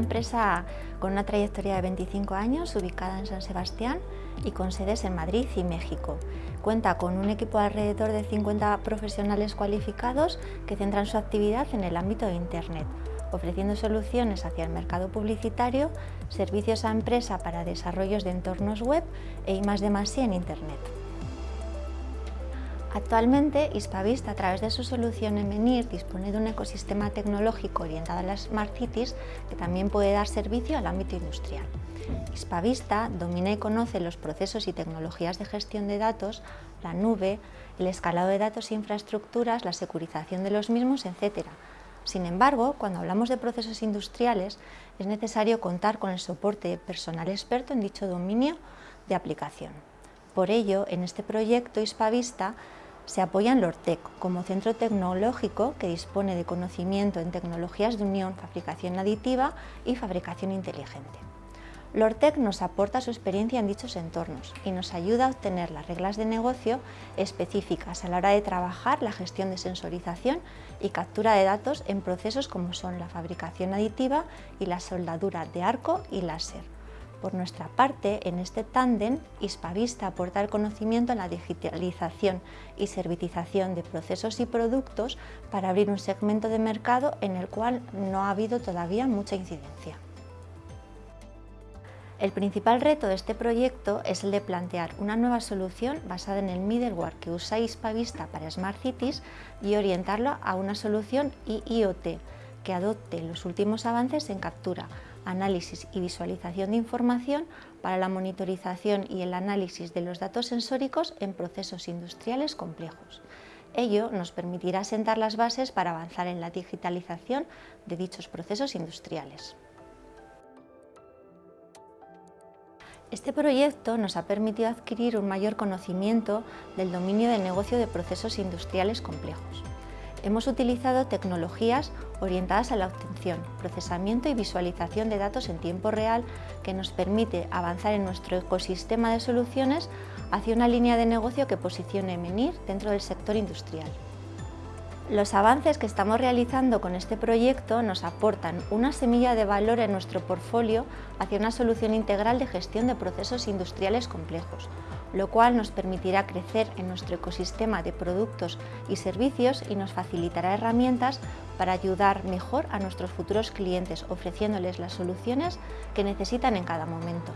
empresa con una trayectoria de 25 años, ubicada en San Sebastián y con sedes en Madrid y México. Cuenta con un equipo alrededor de 50 profesionales cualificados que centran su actividad en el ámbito de Internet, ofreciendo soluciones hacia el mercado publicitario, servicios a empresa para desarrollos de entornos web e I+D+I en Internet. Actualmente, Hispavista, a través de su solución Emenir, dispone de un ecosistema tecnológico orientado a las Smart Cities que también puede dar servicio al ámbito industrial. Hispavista domina y conoce los procesos y tecnologías de gestión de datos, la nube, el escalado de datos e infraestructuras, la securización de los mismos, etc. Sin embargo, cuando hablamos de procesos industriales, es necesario contar con el soporte personal experto en dicho dominio de aplicación. Por ello, en este proyecto Hispavista se apoya en LORTEC como centro tecnológico que dispone de conocimiento en tecnologías de unión, fabricación aditiva y fabricación inteligente. LORTEC nos aporta su experiencia en dichos entornos y nos ayuda a obtener las reglas de negocio específicas a la hora de trabajar la gestión de sensorización y captura de datos en procesos como son la fabricación aditiva y la soldadura de arco y láser. Por nuestra parte, en este tándem, Hispavista aporta el conocimiento en la digitalización y servitización de procesos y productos para abrir un segmento de mercado en el cual no ha habido todavía mucha incidencia. El principal reto de este proyecto es el de plantear una nueva solución basada en el middleware que usa Hispavista para Smart Cities y orientarlo a una solución IoT que adopte los últimos avances en captura, análisis y visualización de información para la monitorización y el análisis de los datos sensóricos en procesos industriales complejos. Ello nos permitirá sentar las bases para avanzar en la digitalización de dichos procesos industriales. Este proyecto nos ha permitido adquirir un mayor conocimiento del dominio de negocio de procesos industriales complejos hemos utilizado tecnologías orientadas a la obtención, procesamiento y visualización de datos en tiempo real que nos permite avanzar en nuestro ecosistema de soluciones hacia una línea de negocio que posicione Menir dentro del sector industrial. Los avances que estamos realizando con este proyecto nos aportan una semilla de valor en nuestro portfolio hacia una solución integral de gestión de procesos industriales complejos, lo cual nos permitirá crecer en nuestro ecosistema de productos y servicios y nos facilitará herramientas para ayudar mejor a nuestros futuros clientes, ofreciéndoles las soluciones que necesitan en cada momento.